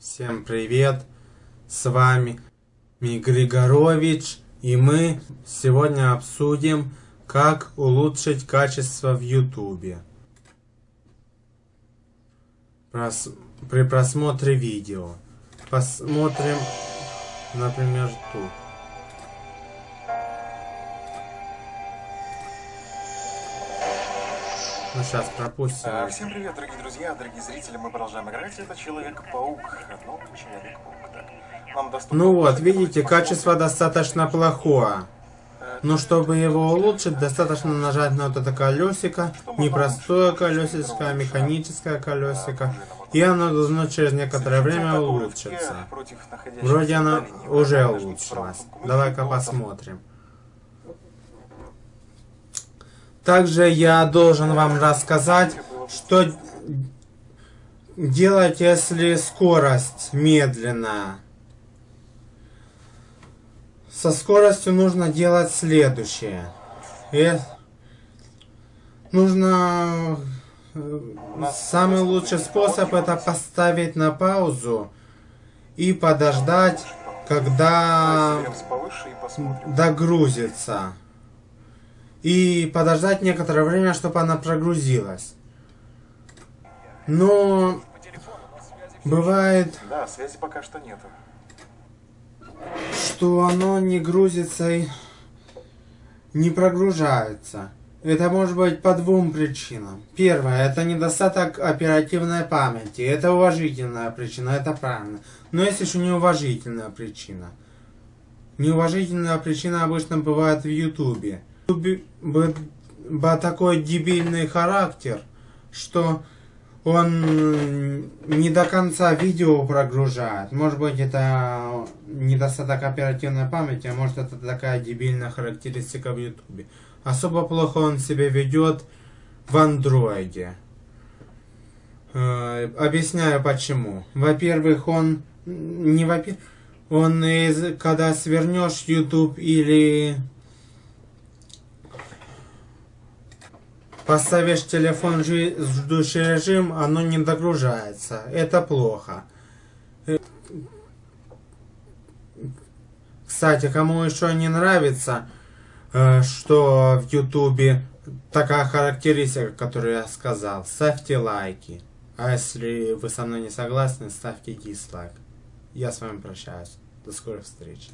Всем привет! С вами Ми Григорович и мы сегодня обсудим, как улучшить качество в YouTube. Прос... При просмотре видео. Посмотрим, например, тут. Ну, сейчас пропустим. А, Всем привет, дорогие друзья, дорогие зрители, мы продолжаем играть. Это Человек-паук. Ну, Человек-паук, так. Нам доступно... Ну вот, видите, качество достаточно плохое. Но чтобы его улучшить, достаточно нажать на вот это колесико. Не простое колесико, а механическое колесико. И оно должно через некоторое время улучшиться. Вроде оно уже улучшилось. Давай-ка посмотрим. Также я должен вам рассказать, что делать, если скорость медленная. Со скоростью нужно делать следующее. И нужно... Самый лучший способ это поставить на паузу и подождать, когда догрузится и подождать некоторое время, чтобы она прогрузилась. Но бывает... Да, связи пока что нету. Что оно не грузится и не прогружается. Это может быть по двум причинам. Первое, это недостаток оперативной памяти. Это уважительная причина, это правильно. Но есть еще неуважительная причина. Неуважительная причина обычно бывает в Ютубе бы такой дебильный характер, что он не до конца видео прогружает. Может быть это недостаток оперативной памяти, а может это такая дебильная характеристика в ютубе. Особо плохо он себя ведет в андроиде. Э, объясняю почему. Во-первых, он не во-первых, он из, когда свернешь YouTube или Поставишь телефон в ждущий режим, оно не догружается. Это плохо. Э, кстати, кому еще не нравится, э, что в ютубе такая характеристика, которую я сказал, ставьте лайки. А если вы со мной не согласны, ставьте дизлайк. Я с вами прощаюсь. До скорых встреч.